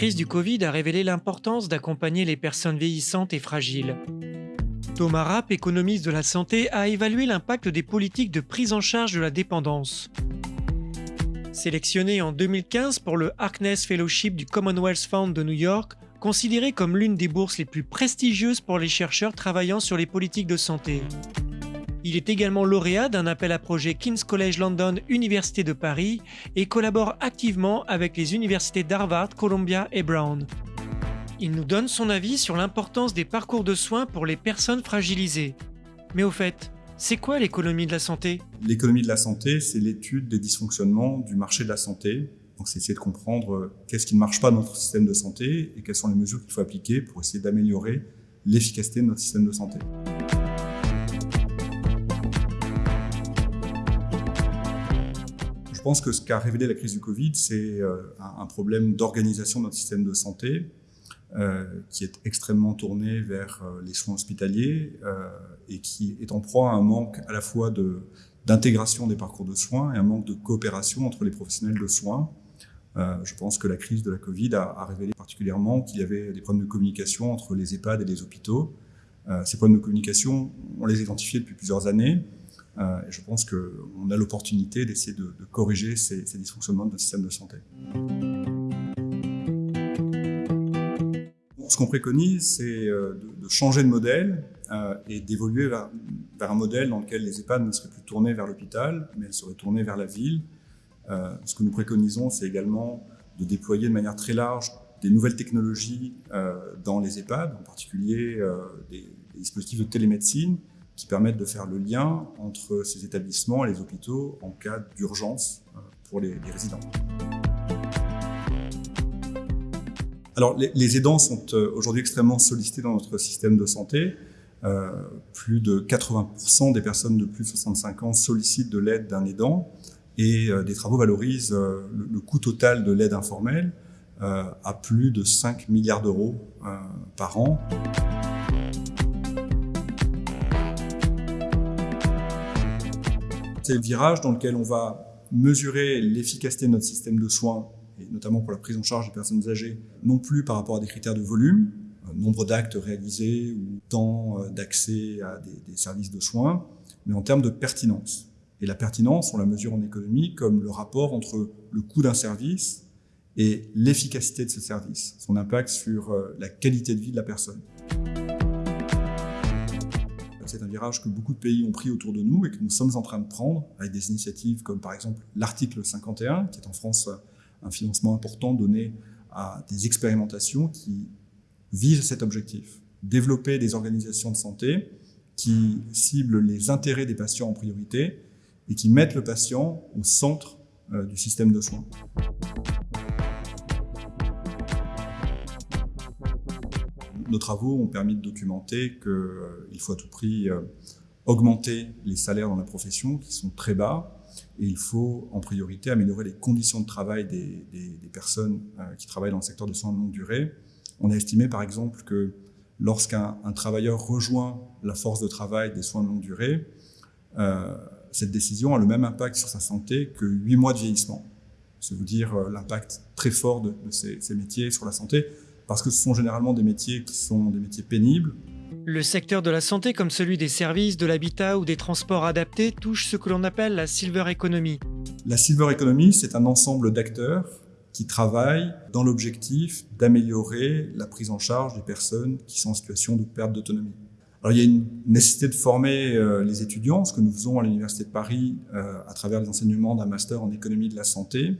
crise du Covid a révélé l'importance d'accompagner les personnes vieillissantes et fragiles. Thomas Rapp, économiste de la santé, a évalué l'impact des politiques de prise en charge de la dépendance. Sélectionné en 2015 pour le Harkness Fellowship du Commonwealth Fund de New York, considéré comme l'une des bourses les plus prestigieuses pour les chercheurs travaillant sur les politiques de santé. Il est également lauréat d'un appel à projet King's College London Université de Paris et collabore activement avec les universités d'Harvard, Columbia et Brown. Il nous donne son avis sur l'importance des parcours de soins pour les personnes fragilisées. Mais au fait, c'est quoi l'économie de la santé? L'économie de la santé, c'est l'étude des dysfonctionnements du marché de la santé. Donc c'est essayer de comprendre euh, qu'est-ce qui ne marche pas dans notre système de santé et quelles sont les mesures qu'il faut appliquer pour essayer d'améliorer l'efficacité de notre système de santé. Je pense que ce qu'a révélé la crise du Covid, c'est euh, un problème d'organisation de notre système de santé euh, qui est extrêmement tourné vers euh, les soins hospitaliers et qui est en proie à un manque à la fois d'intégration des parcours de soins et un manque de coopération entre les professionnels de soins. je pense que la crise de la Covid a, révélé particulièrement qu'il y avait des problèmes de communication entre les EHPAD et les hôpitaux. ces problèmes de communication, on les a identifiés depuis plusieurs années. Euh, je pense qu'on a l'opportunité d'essayer de, corriger ces, dysfonctionnements de notre système de santé. Ce qu'on préconise, c'est euh, de, changer de modèle euh, et d'évoluer vers, un modèle dans lequel les EHPAD ne seraient plus tournés vers l'hôpital, mais elles seraient tournées vers la ville. ce que nous préconisons, c'est également de déployer de manière très large des nouvelles technologies dans les EHPAD, en particulier des dispositifs de télémédecine, qui permettent de faire le lien entre ces établissements et les hôpitaux en cas d'urgence euh, pour les, résidents. Alors, les, aidants sont euh, aujourd'hui extrêmement sollicités dans notre système de santé. Euh, plus de 80% des personnes de plus de 65 ans sollicitent de l'aide d'un aidant et des travaux valorisent le, coût total de l'aide informelle à plus de 5 milliards d'euros par an. C'est le virage dans lequel on va mesurer l'efficacité de notre système de soins, et notamment pour la prise en charge des personnes âgées, non plus par rapport à des critères de volume, euh, nombre d'actes réalisés ou temps euh, d'accès à des, services de soins, mais en termes de pertinence. Et la pertinence, on la mesure en économie comme le rapport entre le coût d'un service et l'efficacité de ce service, son impact sur euh, la qualité de vie de la personne. C'est un virage que beaucoup de pays ont pris autour de nous et que nous sommes en train de prendre avec des initiatives comme par exemple l'article 51, qui est en France un financement important donné à des expérimentations qui visent cet objectif. Développer des organisations de santé qui ciblent les intérêts des patients en priorité et qui mettent le patient au centre euh, du système de soins. Nos travaux ont permis de documenter qu'il euh, faut à tout prix euh, augmenter les salaires dans la profession qui sont très bas et il faut en priorité améliorer les conditions de travail des, personnes euh, qui travaillent dans le secteur de soins de longue durée. On a estimé par exemple que lorsqu'un travailleur rejoint la force de travail des soins de longue durée, cette décision a le même impact sur sa santé que 8 mois de vieillissement. C'est vous dire l'impact très fort de, ces métiers sur la santé parce que ce sont généralement des métiers qui sont des métiers pénibles. Le secteur de la santé, comme celui des services, de l'habitat ou des transports adaptés, touche ce que l'on appelle la silver economy. La silver economy, c'est un ensemble d'acteurs qui travaillent dans l'objectif d'améliorer la prise en charge des personnes qui sont en situation de perte d'autonomie. Alors, il y a une nécessité de former euh, les étudiants, ce que nous faisons à l'Université de Paris euh, à travers les enseignements d'un master en économie de la santé.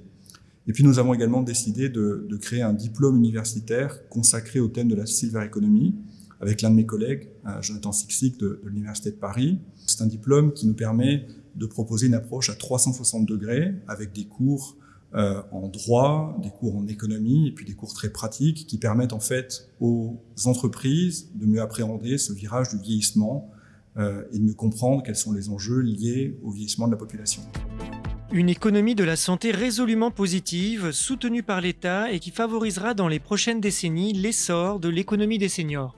Et puis nous avons également décidé de, créer un diplôme universitaire consacré au thème de la silver economy avec l'un de mes collègues, euh, Jonathan Sixic de, l'Université de Paris. C'est un diplôme qui nous permet de proposer une approche à 360 degrés avec des cours euh, en droit, des cours en économie et puis des cours très pratiques qui permettent en fait aux entreprises de mieux appréhender ce virage du vieillissement euh, et de mieux comprendre quels sont les enjeux liés au vieillissement de la population. Une économie de la santé résolument positive, soutenue par l'État et qui favorisera dans les prochaines décennies l'essor de l'économie des seniors.